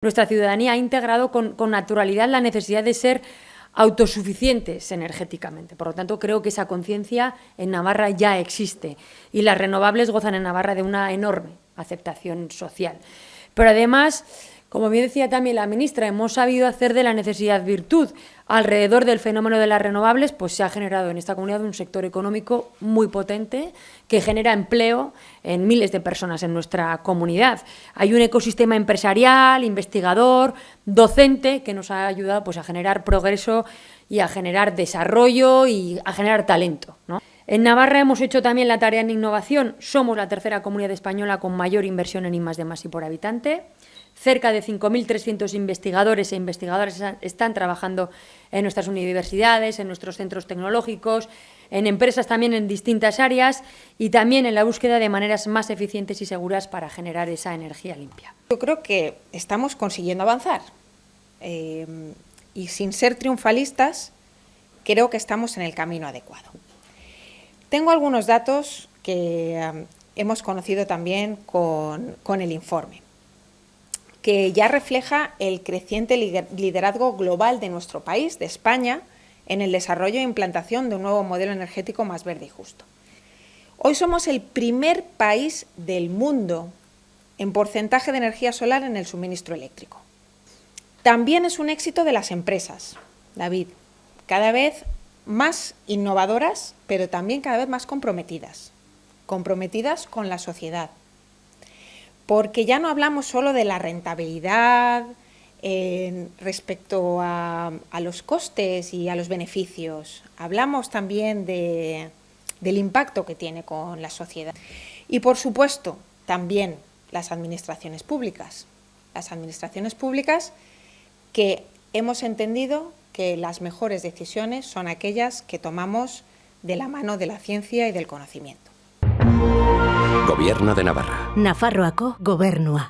Nuestra ciudadanía ha integrado con, naturalidad la necesidad de ser autosuficientes energéticamente. Por lo tanto, creo que esa conciencia en Navarra ya existe y las renovables gozan en Navarra de una enorme aceptación social. Pero además, como bien decía también la ministra, hemos sabido hacer de la necesidad virtud. Alrededor del fenómeno de las renovables, pues se ha generado en esta comunidad un sector económico muy potente que genera empleo en miles de personas en nuestra comunidad. Hay un ecosistema empresarial, investigador, docente que nos ha ayudado pues, a generar progreso y a generar desarrollo y a generar talento. En Navarra hemos hecho también la tarea en innovación. Somos la tercera comunidad española con mayor inversión en I+, D+, I por habitante. Cerca de 5.300 investigadores e investigadoras están trabajando en nuestras universidades, en nuestros centros tecnológicos, en empresas también en distintas áreas y también en la búsqueda de maneras más eficientes y seguras para generar esa energía limpia. Yo creo que estamos consiguiendo avanzar eh, y sin ser triunfalistas creo que estamos en el camino adecuado. Tengo algunos datos que hemos conocido también con el informe, que ya refleja el creciente liderazgo global de nuestro país, de España, en el desarrollo e implantación de un nuevo modelo energético más verde y justo. Hoy somos el primer país del mundo en porcentaje de energía solar en el suministro eléctrico. También es un éxito de las empresas, David. Cada vez más innovadoras, pero también cada vez más comprometidas, comprometidas con la sociedad. Porque ya no hablamos solo de la rentabilidad respecto a, los costes y a los beneficios, hablamos también del impacto que tiene con la sociedad. Y por supuesto, también las administraciones públicas. Las administraciones públicas que hemos entendido que las mejores decisiones son aquellas que tomamos de la mano de la ciencia y del conocimiento. Gobierno de Navarra. Nafarroako gobernua.